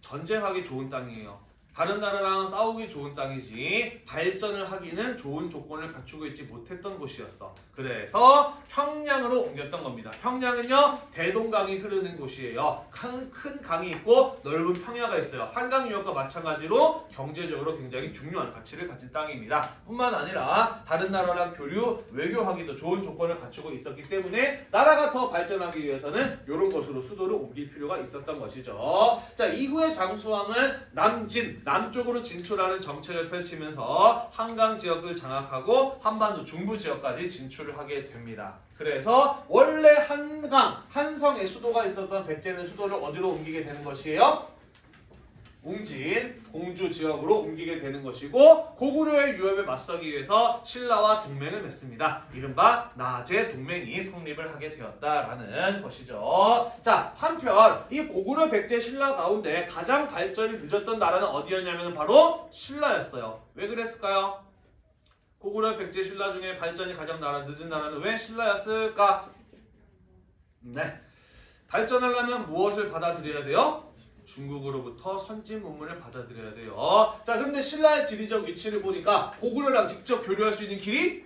전쟁하기 좋은 땅이에요. 다른 나라랑 싸우기 좋은 땅이지 발전을 하기는 좋은 조건을 갖추고 있지 못했던 곳이었어. 그래서 평양으로 옮겼던 겁니다. 평양은요 대동강이 흐르는 곳이에요. 큰, 큰 강이 있고 넓은 평야가 있어요. 한강 유역과 마찬가지로 경제적으로 굉장히 중요한 가치를 가진 땅입니다. 뿐만 아니라 다른 나라랑 교류, 외교하기도 좋은 조건을 갖추고 있었기 때문에 나라가 더 발전하기 위해서는 이런 곳으로 수도를 옮길 필요가 있었던 것이죠. 자 이후에 장수왕은 남진 남쪽으로 진출하는 정책을 펼치면서 한강 지역을 장악하고 한반도 중부 지역까지 진출을 하게 됩니다. 그래서 원래 한강 한성의 수도가 있었던 백제는 수도를 어디로 옮기게 되는 것이에요? 웅진, 공주 지역으로 옮기게 되는 것이고 고구려의 위협에 맞서기 위해서 신라와 동맹을 맺습니다. 이른바 나제 동맹이 성립을 하게 되었다라는 것이죠. 자 한편 이 고구려 백제 신라 가운데 가장 발전이 늦었던 나라는 어디였냐면 바로 신라였어요. 왜 그랬을까요? 고구려 백제 신라 중에 발전이 가장 나라 늦은 나라는 왜 신라였을까? 네. 발전하려면 무엇을 받아들여야 돼요? 중국으로부터 선진 문물을 받아들여야 돼요. 자, 그런데 신라의 지리적 위치를 보니까 고구려랑 직접 교류할 수 있는 길이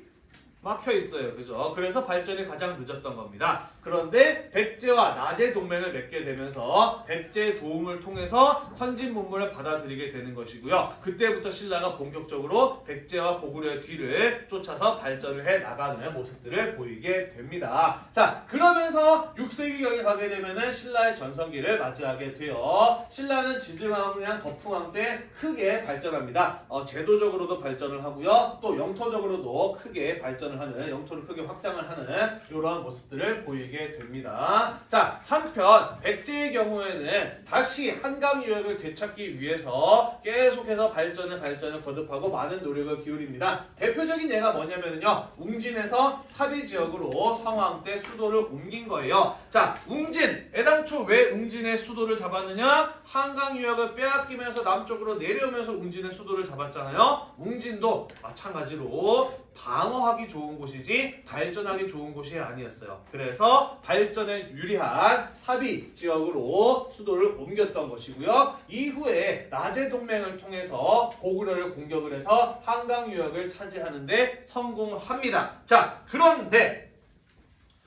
막혀 있어요. 그죠? 그래서 발전이 가장 늦었던 겁니다. 그런데 백제와 나제 동맹을 맺게 되면서 백제의 도움을 통해서 선진 문물을 받아들이게 되는 것이고요. 그때부터 신라가 본격적으로 백제와 고구려의 뒤를 쫓아서 발전을 해 나가는 모습들을 보이게 됩니다. 자, 그러면서 6세기경에 가게 되면은 신라의 전성기를 맞이하게 돼요. 신라는 지증왕이랑 덕풍왕 때 크게 발전합니다. 어, 제도적으로도 발전을 하고요. 또 영토적으로도 크게 발전을 하는 영토를 크게 확장을 하는 이런 모습들을 보이게 됩니다. 자, 한편 백제의 경우에는 다시 한강 유역을 되찾기 위해서 계속해서 발전을 발전을 거듭하고 많은 노력을 기울입니다. 대표적인 예가 뭐냐면요. 웅진에서 사비 지역으로 성황 때 수도를 옮긴 거예요. 자, 웅진. 애당초 왜 웅진의 수도를 잡았느냐? 한강 유역을 빼앗기면서 남쪽으로 내려오면서 웅진의 수도를 잡았잖아요. 웅진도 마찬가지로 방어하기 좋은 곳이지 발전하기 좋은 곳이 아니었어요. 그래서 발전에 유리한 사비 지역으로 수도를 옮겼던 것이고요. 이후에 나제 동맹을 통해서 고구려를 공격을 해서 한강 유역을 차지하는데 성공합니다. 자, 그런데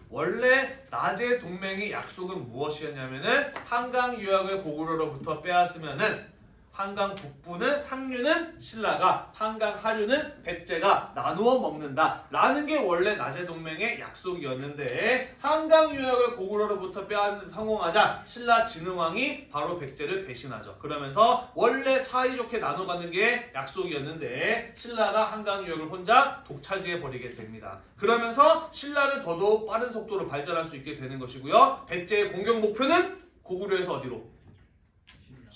원래 나제 동맹의 약속은 무엇이었냐면은 한강 유역을 고구려로부터 빼앗으면은 한강 북부는 상류는 신라가 한강 하류는 백제가 나누어 먹는다. 라는 게 원래 나제 동맹의 약속이었는데 한강 유역을 고구려로부터 빼앗는 성공하자 신라 진흥왕이 바로 백제를 배신하죠. 그러면서 원래 사이좋게 나눠 갖는 게 약속이었는데 신라가 한강 유역을 혼자 독차지해 버리게 됩니다. 그러면서 신라는 더더욱 빠른 속도로 발전할 수 있게 되는 것이고요. 백제의 공격 목표는 고구려에서 어디로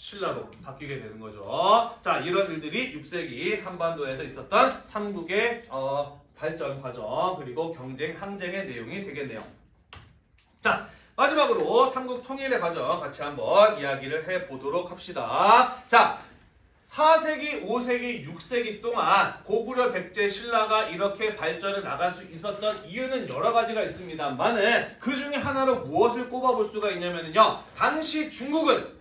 신라로 바뀌게 되는 거죠. 자, 이런 일들이 6세기 한반도에서 있었던 삼국의 어, 발전 과정 그리고 경쟁 항쟁의 내용이 되겠네요. 자, 마지막으로 삼국 통일의 과정 같이 한번 이야기를 해 보도록 합시다. 자, 4세기, 5세기, 6세기 동안 고구려 백제 신라가 이렇게 발전해 나갈 수 있었던 이유는 여러 가지가 있습니다만은 그 중에 하나로 무엇을 꼽아볼 수가 있냐면요. 당시 중국은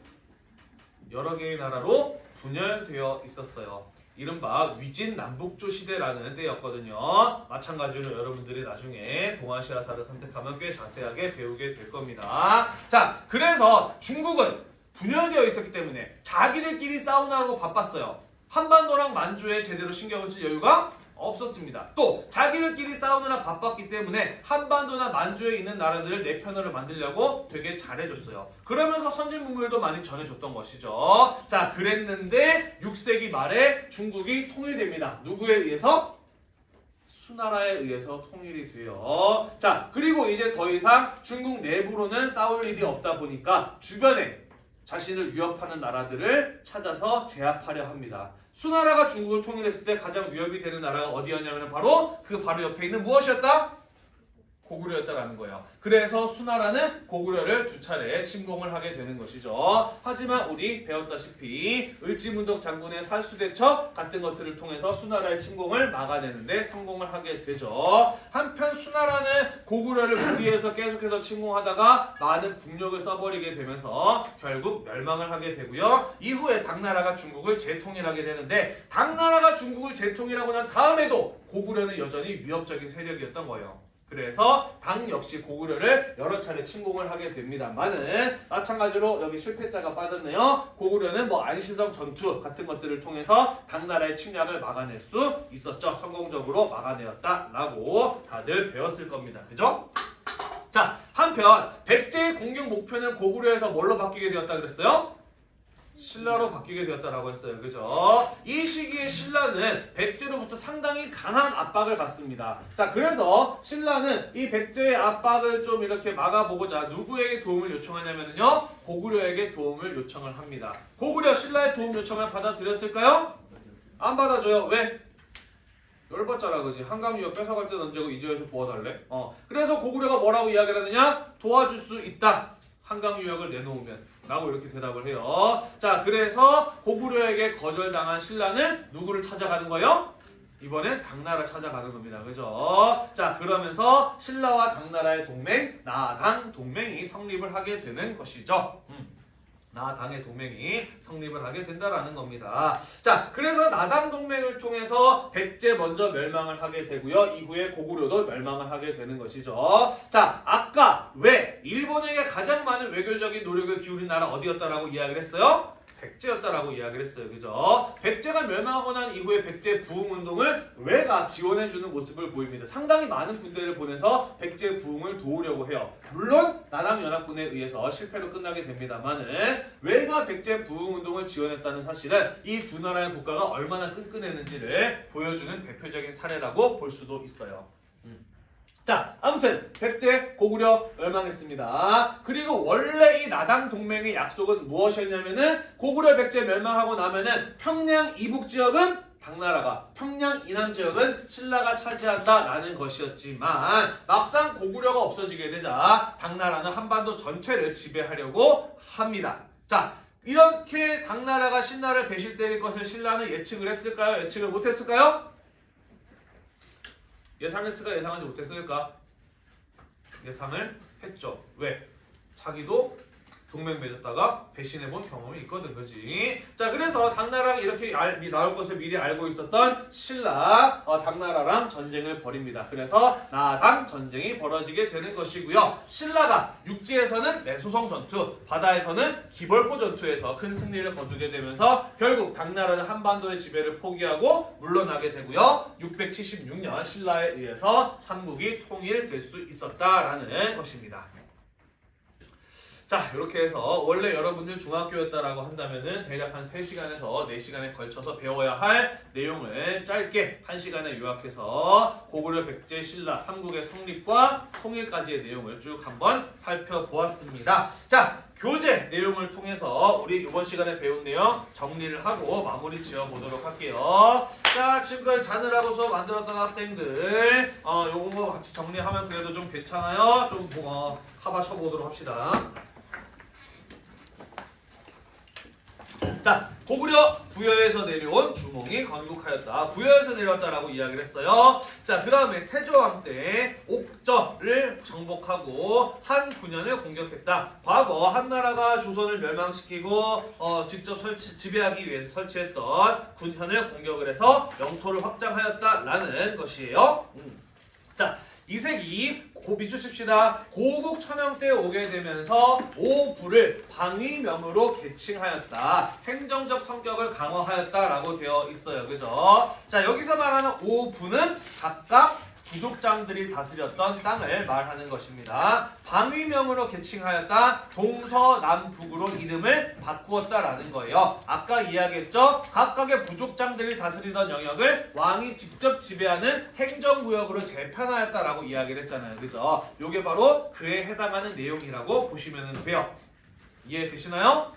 여러 개의 나라로 분열되어 있었어요. 이른바 위진 남북조 시대라는 때였거든요. 마찬가지로 여러분들이 나중에 동아시아사를 선택하면 꽤 자세하게 배우게 될 겁니다. 자, 그래서 중국은 분열되어 있었기 때문에 자기들끼리 싸우느라고 바빴어요. 한반도랑 만주에 제대로 신경을 쓸 여유가 없었습니다. 또 자기들끼리 싸우느라 바빴기 때문에 한반도나 만주에 있는 나라들을 내 편으로 만들려고 되게 잘해줬어요. 그러면서 선진 문물도 많이 전해줬던 것이죠. 자, 그랬는데 6세기 말에 중국이 통일됩니다. 누구에 의해서? 수나라에 의해서 통일이 돼요. 자, 그리고 이제 더 이상 중국 내부로는 싸울 일이 없다 보니까 주변에 자신을 위협하는 나라들을 찾아서 제압하려 합니다. 수나라가 중국을 통일했을 때 가장 위협이 되는 나라가 어디였냐면 바로 그 바로 옆에 있는 무엇이었다? 고구려였다라는 거예요. 그래서 수나라는 고구려를 두 차례 침공을 하게 되는 것이죠. 하지만 우리 배웠다시피 을지문덕 장군의 살수대첩 같은 것들을 통해서 수나라의 침공을 막아내는데 성공을 하게 되죠. 한편 수나라는 고구려를 무리해서 계속해서 침공하다가 많은 국력을 써버리게 되면서 결국 멸망을 하게 되고요. 이후에 당나라가 중국을 재통일하게 되는데 당나라가 중국을 재통일하고 난 다음에도 고구려는 여전히 위협적인 세력이었던 거예요. 그래서 당 역시 고구려를 여러 차례 침공을 하게 됩니다만은 마찬가지로 여기 실패자가 빠졌네요. 고구려는 뭐 안시성 전투 같은 것들을 통해서 당나라의 침략을 막아낼 수 있었죠. 성공적으로 막아내었다라고 다들 배웠을 겁니다. 그죠? 자, 한편 백제의 공격 목표는 고구려에서 뭘로 바뀌게 되었다 그랬어요? 신라로 바뀌게 되었다라고 했어요. 그죠? 이 시기에 신라는 백제로부터 상당히 강한 압박을 받습니다. 자, 그래서 신라는 이 백제의 압박을 좀 이렇게 막아보고자 누구에게 도움을 요청하냐면요. 고구려에게 도움을 요청을 합니다. 고구려 신라의 도움 요청을 받아들였을까요? 안 받아줘요. 왜? 열받잖아 그지 한강 유역 뺏어갈 때 언제고 이제에서 도와달래 어 그래서 고구려가 뭐라고 이야기를 하느냐 도와줄 수 있다 한강 유역을 내놓으면 라고 이렇게 대답을 해요 자 그래서 고구려에게 거절당한 신라는 누구를 찾아가는 거예요? 이번엔 당나라 찾아가는 겁니다 그죠 자 그러면서 신라와 당나라의 동맹 나당 동맹이 성립을 하게 되는 것이죠 음. 나당의 동맹이 성립을 하게 된다라는 겁니다. 자, 그래서 나당 동맹을 통해서 백제 먼저 멸망을 하게 되고요. 이후에 고구려도 멸망을 하게 되는 것이죠. 자, 아까 왜 일본에게 가장 많은 외교적인 노력을 기울인 나라 어디였다라고 이야기를 했어요? 백제였다라고 이야기를 했어요. 그죠? 백제가 멸망하고 난 이후에 백제 부흥 운동을 왜가 지원해 주는 모습을 보입니다. 상당히 많은 군대를 보내서 백제 부흥을 도우려고 해요. 물론 나당 연합군에 의해서 실패로 끝나게 됩니다만은 왜가 백제 부흥 운동을 지원했다는 사실은 이 두 나라의 국가가 얼마나 끈끈했는지를 보여주는 대표적인 사례라고 볼 수도 있어요. 음. 자, 아무튼 백제 고구려 멸망했습니다. 그리고 원래 이 나당 동맹의 약속은 무엇이었냐면은 고구려 백제 멸망하고 나면은 평양 이북 지역은 당나라가 평양 이남 지역은 신라가 차지한다라는 것이었지만 막상 고구려가 없어지게 되자 당나라는 한반도 전체를 지배하려고 합니다. 자, 이렇게 당나라가 신라를 배실 때릴 것을 신라는 예측을 했을까요? 예측을 못했을까요? 예상했을까 예상하지 못했을까? 예상을 했죠. 왜? 자기도 동맹 맺었다가 배신해본 경험이 있거든, 그지? 자, 그래서 당나라가 이렇게 알, 미- 나올 것을 미리 알고 있었던 신라, 어, 당나라랑 전쟁을 벌입니다. 그래서 나당 전쟁이 벌어지게 되는 것이고요. 신라가 육지에서는 내소성 전투, 바다에서는 기벌포 전투에서 큰 승리를 거두게 되면서 결국 당나라는 한반도의 지배를 포기하고 물러나게 되고요. 676년 신라에 의해서 삼국이 통일될 수 있었다라는 것입니다. 자, 이렇게 해서 원래 여러분들 중학교였다라고 한다면은 대략 한 3시간에서 4시간에 걸쳐서 배워야 할 내용을 짧게 1시간에 요약해서 고구려 백제 신라 삼국의 성립과 통일까지의 내용을 쭉 한번 살펴보았습니다. 자, 교재 내용을 통해서 우리 이번 시간에 배운 내용 정리를 하고 마무리 지어 보도록 할게요. 자, 지금까지 자느라고 수업 만들었던 학생들 어, 요거 같이 정리하면 그래도 좀 괜찮아요. 좀 어, 커버 쳐보도록 합시다. 자, 고구려 부여에서 내려온 주몽이 건국하였다. 부여에서 내려왔다라고 이야기를 했어요. 자, 그 다음에 태조왕 때 옥저를 정복하고 한 군현을 공격했다. 과거 한나라가 조선을 멸망시키고 어, 직접 설치, 지배하기 위해서 설치했던 군현을 공격을 해서 영토를 확장하였다라는 것이에요. 음. 자, 이색이 고 비추십시다. 고국 천황 때 오게 되면서 오부를 방위명으로 계칭하였다. 행정적 성격을 강화하였다라고 되어 있어요. 그죠? 자, 여기서 말하는 오부는 각각 부족장들이 다스렸던 땅을 말하는 것입니다. 방위명으로 계칭하였다. 동서남북으로 이름을 바꾸었다라는 거예요. 아까 이야기했죠? 각각의 부족장들이 다스리던 영역을 왕이 직접 지배하는 행정구역으로 재편하였다라고 이야기를 했잖아요. 그죠? 요게 바로 그에 해당하는 내용이라고 보시면 돼요. 이해되시나요?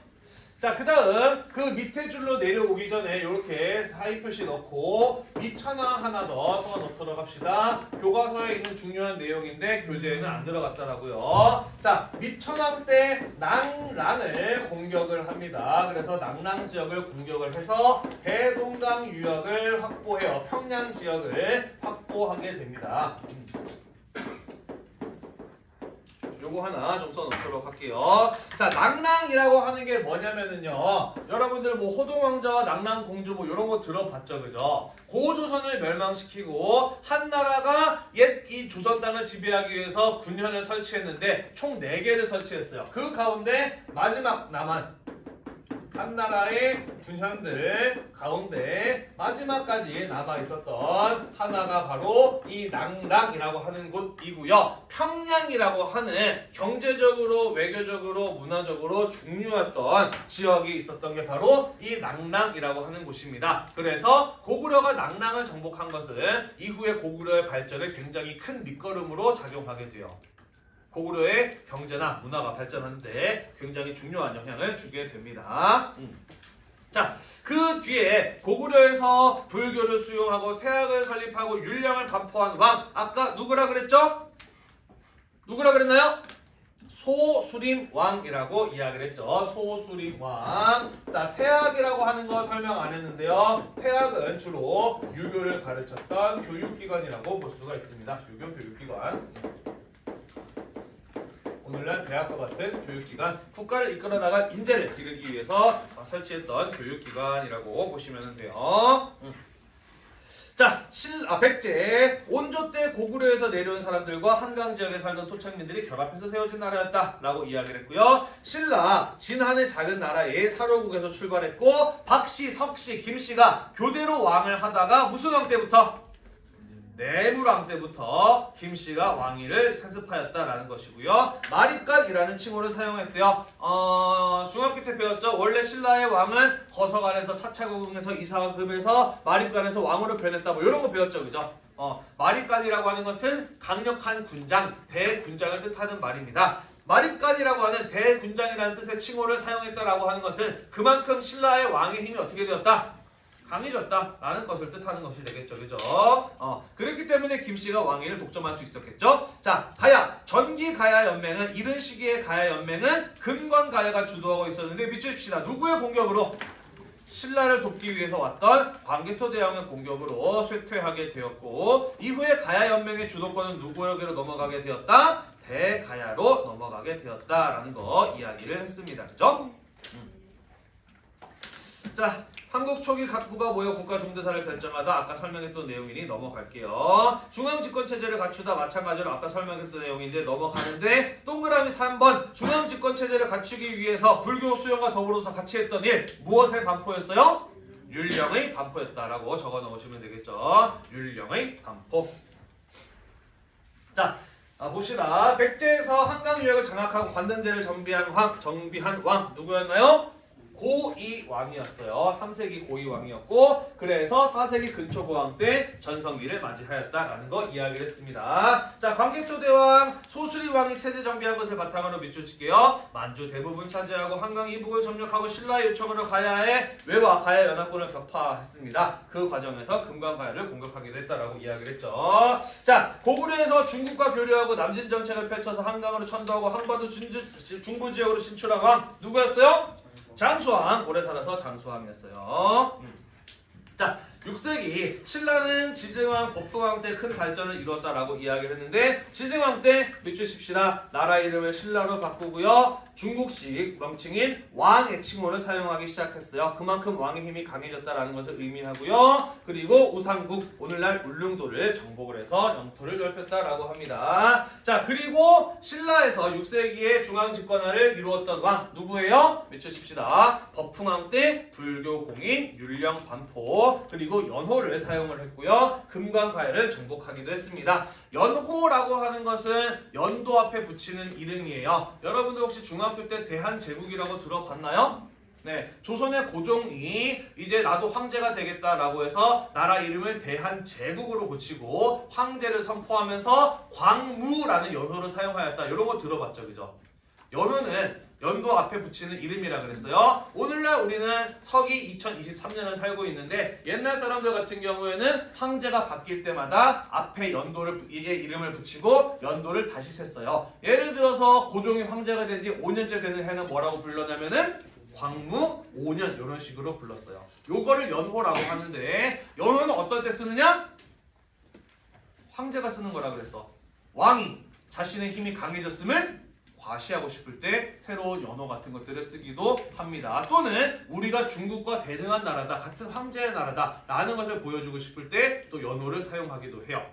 자, 그 다음 그 밑에 줄로 내려오기 전에 이렇게 사이 표시 넣고 밑천왕 하나 더 써어 놓도록 합시다. 교과서에 있는 중요한 내용인데 교재에는 안 들어갔더라고요. 자, 밑천왕 때 낭랑을 공격을 합니다. 그래서 낭랑 지역을 공격을 해서 대동강 유역을 확보해요. 평양 지역을 확보하게 됩니다. 음. 요거 하나 좀 써놓도록 할게요. 자, 낭랑이라고 하는 게 뭐냐면은요. 여러분들 뭐 호동왕자와 낭랑공주 뭐 이런 거 들어봤죠, 그죠? 고조선을 멸망시키고 한 나라가 옛 이 조선 땅을 지배하기 위해서 군현을 설치했는데 총 4개를 설치했어요. 그 가운데 마지막 남한 한 나라의 군현들 가운데 마지막까지 남아 있었던 하나가 바로 이 낭랑이라고 하는 곳이고요. 평양이라고 하는 경제적으로 외교적으로 문화적으로 중요했던 지역이 있었던 게 바로 이 낭랑이라고 하는 곳입니다. 그래서 고구려가 낭랑을 정복한 것은 이후에 고구려의 발전에 굉장히 큰 밑거름으로 작용하게 돼요. 고구려의 경제나 문화가 발전하는데 굉장히 중요한 영향을 주게 됩니다. 음. 자, 그 뒤에 고구려에서 불교를 수용하고 태학을 설립하고 율령을 반포한 왕 아까 누구라 그랬죠? 누구라 그랬나요? 소수림 왕이라고 이야기를 했죠. 소수림 왕. 자, 태학이라고 하는 거 설명 안 했는데요. 태학은 주로 유교를 가르쳤던 교육기관이라고 볼 수가 있습니다. 유교 교육기관. 오늘날 대학과 같은 교육기관, 국가를 이끌어 나갈 인재를 기르기 위해서 설치했던 교육기관이라고 보시면 돼요. 음. 자, 실, 아, 백제 온조 때 고구려에서 내려온 사람들과 한강 지역에 살던 토착민들이 결합해서 세워진 나라였다 라고 이야기를 했고요. 신라 진한의 작은 나라의 사로국에서 출발했고 박씨, 석씨, 김씨가 교대로 왕을 하다가 무슨 왕 때부터 내무왕 때부터 김씨가 왕위를 세습하였다라는 것이고요. 마립간이라는 칭호를 사용했대요. 어, 중학교 때 배웠죠. 원래 신라의 왕은 거서간에서 차차구궁에서 이사금에서 마립간에서 왕으로 변했다. 뭐 이런 거 배웠죠, 그죠? 어, 마립간이라고 하는 것은 강력한 군장, 대군장을 뜻하는 말입니다. 마립간이라고 하는 대군장이라는 뜻의 칭호를 사용했다라고 하는 것은 그만큼 신라의 왕의 힘이 어떻게 되었다? 강해졌다라는 것을 뜻하는 것이 되겠죠. 그죠? 어, 그렇기 때문에 김씨가 왕위를 독점할 수 있었겠죠. 자, 가야. 전기 가야 연맹은 이른 시기의 가야 연맹은 금관 가야가 주도하고 있었는데 미치십시다. 누구의 공격으로? 신라를 돕기 위해서 왔던 광개토 대왕의 공격으로 쇠퇴하게 되었고 이후에 가야 연맹의 주도권은 누구에게로 넘어가게 되었다? 대가야로 넘어가게 되었다라는 거 이야기를 했습니다. 그죠? 음. 자, 삼국 초기 각 부가 모여 국가 중대사를 결정하다 아까 설명했던 내용이니 넘어갈게요. 중앙 집권 체제를 갖추다 마찬가지로 아까 설명했던 내용인데 넘어가는데 동그라미 3번 중앙 집권 체제를 갖추기 위해서 불교 수용과 더불어서 같이 했던 일 무엇의 반포였어요? 율령의 반포였다라고 적어 넣으시면 되겠죠. 율령의 반포. 자, 아, 봅시다. 백제에서 한강 유역을 장악하고 관등제를 정비한 왕, 정비한 왕 누구였나요? 고이 왕이었어요. 3세기 고이 왕이었고 그래서 4세기 근초고왕 때 전성기를 맞이하였다라는 거 이야기를 했습니다. 자, 광개토 대왕 소수리 왕이 체제 정비한 것을 바탕으로 밑줄칠게요. 만주 대부분 차지하고 한강 이북을 점령하고 신라의 요청으로 가야에 외와 가야 연합군을 격파했습니다. 그 과정에서 금강가야를 공격하기도 했다라고 이야기를 했죠. 자, 고구려에서 중국과 교류하고 남진 정책을 펼쳐서 한강으로 천도하고 한반도 중부 지역으로 진출한 왕 누구였어요? 장수왕 오래 살아서 장수왕이었어요. 음. 자, 6세기 신라는 지증왕, 법흥왕 때 큰 발전을 이루었다라고 이야기를 했는데 지증왕 때 밑주십시다. 나라 이름을 신라로 바꾸고요. 중국식 명칭인 왕의 칭호를 사용하기 시작했어요. 그만큼 왕의 힘이 강해졌다라는 것을 의미하고요. 그리고 우상국, 오늘날 울릉도를 정복을 해서 영토를 넓혔다라고 합니다. 자, 그리고 신라에서 6세기에 중앙 집권화를 이루었던 왕 누구예요? 밑주십시다. 법흥왕 때 불교 공인 율령 반포 그리고 연호를 사용을 했고요. 금강가야를 정복하기도 했습니다. 연호라고 하는 것은 연도 앞에 붙이는 이름이에요. 여러분들 혹시 중 학교 때 대한제국이라고 들어봤나요? 네, 조선의 고종이 이제 나도 황제가 되겠다라고 해서 나라 이름을 대한제국으로 고치고 황제를 선포하면서 광무라는 연호를 사용하였다. 이런 거 들어봤죠, 그죠? 연호는 연도 앞에 붙이는 이름이라 그랬어요. 오늘날 우리는 서기 2023년을 살고 있는데 옛날 사람들 같은 경우에는 황제가 바뀔 때마다 앞에 연도를 이게 이름을 붙이고 연도를 다시 셌어요. 예를 들어서 고종이 황제가 된 지 5년째 되는 해는 뭐라고 불렀냐면은 광무 5년 이런 식으로 불렀어요. 요거를 연호라고 하는데 연호는 어떨 때 쓰느냐? 황제가 쓰는 거라 그랬어. 왕이 자신의 힘이 강해졌음을 과시하고 싶을 때 새로운 연어 같은 것들을 쓰기도 합니다. 또는 우리가 중국과 대등한 나라다, 같은 황제의 나라다 라는 것을 보여주고 싶을 때 또 연어를 사용하기도 해요.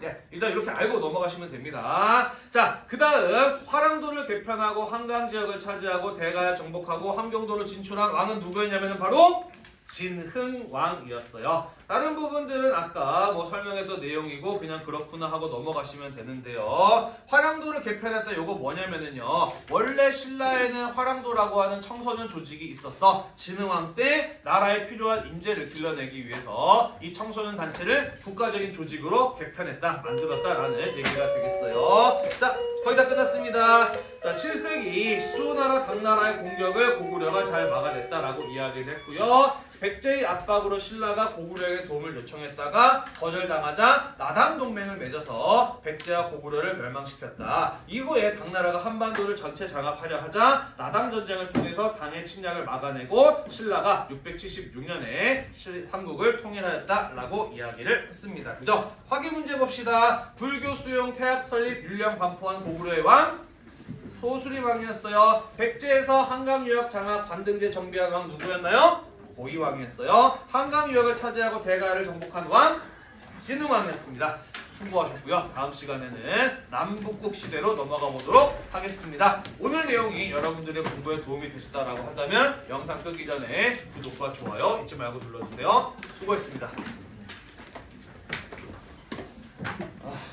네, 일단 이렇게 알고 넘어가시면 됩니다. 자, 그 다음 화랑도를 개편하고 한강 지역을 차지하고 대가를 정복하고 함경도를 진출한 왕은 누구였냐면 바로 진흥왕이었어요. 다른 부분들은 아까 뭐 설명했던 내용이고 그냥 그렇구나 하고 넘어가시면 되는데요. 화랑도를 개편했다 요거 뭐냐면은요. 원래 신라에는 화랑도라고 하는 청소년 조직이 있었어. 진흥왕 때 나라에 필요한 인재를 길러내기 위해서 이 청소년 단체를 국가적인 조직으로 개편했다, 만들었다라는 얘기가 되겠어요. 자, 거의 다 끝났습니다. 자, 7세기 수나라 당나라의 공격을 고구려가 잘 막아냈다라고 이야기를 했고요. 백제의 압박으로 신라가 고구려에게 도움을 요청했다가 거절당하자 나당 동맹을 맺어서 백제와 고구려를 멸망시켰다. 이후에 당나라가 한반도를 전체 장악하려 하자 나당 전쟁을 통해서 당의 침략을 막아내고 신라가 676년에 삼국을 통일하였다라고 이야기를 했습니다. 그죠? 확인 문제 봅시다. 불교 수용 태학 설립 율령 반포한 고구려의 왕 소수리왕이었어요. 백제에서 한강 유역 장하 관등제 정비한 왕 누구였나요? 고이왕이었어요. 한강 유역을 차지하고 대가를 정복한 왕 진흥왕이었습니다. 수고하셨고요. 다음 시간에는 남북국 시대로 넘어가 보도록 하겠습니다. 오늘 내용이 여러분들의 공부에 도움이 되셨다고 한다면 영상 끄기 전에 구독과 좋아요 잊지 말고 눌러주세요. 수고했습니다. 아.